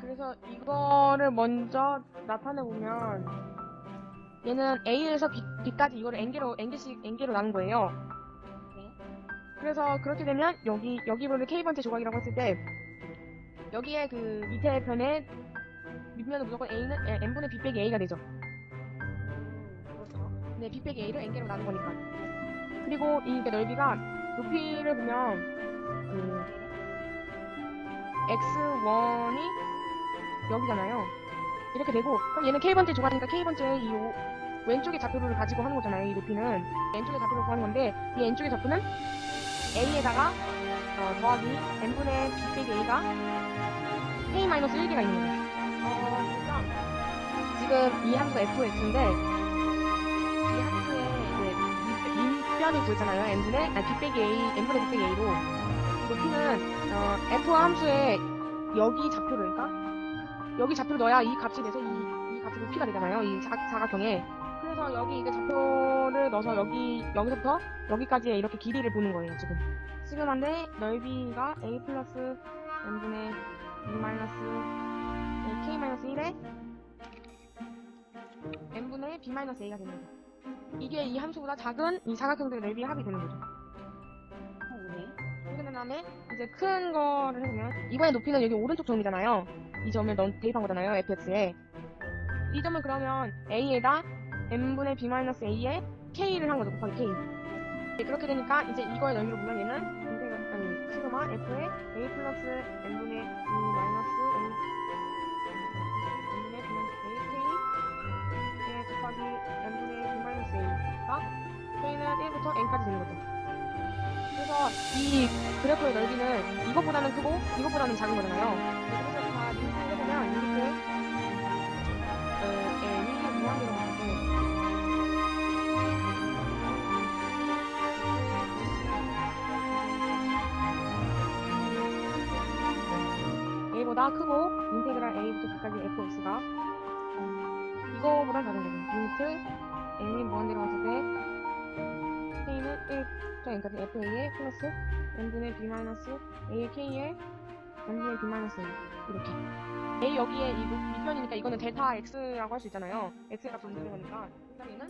그래서 이거를 먼저 나타내 보면 얘는 A에서 B, B까지 이거를 n개로 n개씩 n개로 나눈 거예요. 네. 그래서 그렇게 되면 여기 여기 부분을 K번째 조각이라고 했을 때 여기에 그 밑에 편에 밑면은 무조건 A는 에, n분의 B 빼기 A가 되죠. 그렇죠. 네, B 빼기 A를 n개로 나눈 거니까. 그리고 이 넓이가 높이를 보면 그 x1이 여기잖아요. 이렇게 되고 그럼 얘는 k번째 조각이니까 k번째 이 오- 왼쪽의 좌표를 가지고 하는 거잖아요. 이 높이는 왼쪽의 좌표를 구하는 건데 이 왼쪽의 좌표는 a에다가 어, 더하기 n분의 b 빼기 a가 k-1개가 있는 거예요. 어, 그러니까 지금 이 함수 fx인데 이 함수의 이제 밑변이 구했잖아요. n분의 아니 b 빼기 a n분의 b 빼기 a로 높이는 어, f 함수의 여기 좌표를 그러니까 여기 좌표를 넣어야 이 값이 돼서 이, 이 값이 높이가 되잖아요. 이 사, 사각형에. 그래서 여기 이게 좌표를 넣어서 여기 여기서부터 여기까지의 이렇게 길이를 보는 거예요. 지금. 시그마인데 넓이가 a 플러스 n분의 b 마이너스 k 마이너스 1에 n분의 b 마이너스 a가 되는 거죠. 이게 이 함수보다 작은 이 사각형들의 넓이의 합이 되는 거죠. 어, 네. 그렇게 된 다음에 이제 큰 거를 해보면 이번에 높이는 여기 오른쪽 점이잖아요. 이 점을 넣, 대입한 거잖아요. fx에. 이 점은 그러면 a에다 n분의 b-a에 k를 한 거죠. 곱하기 k. 네, 그렇게 되니까 이제 이거의 넓이로 보면 얘는 아니 시그마 f에 a 플러스 n분의 b 마이너스 a n분의 b 마이너스 a k 에 곱하기 n분의 b 마이너스 a가 k는 1부터 n까지 되는 거죠. 그래서 이 그래프의 넓이는 이것보다는 크고 이것보다는 작은 거잖아요. A보다 크고 인테그랄 a부터 b까지 fx가. 이거보다 작은 거죠. limit n이 무한대로 갔을 때 k는 1부터 n까지 fa에 플러스 n분의 b 마이너스 a의 k에 n분의 b 마이너스 이렇게. A 여기에 이 밑- 밑변이니까 이거는 델타 x라고 할 수 있잖아요. X가 존재하는 거니까 그다음 얘는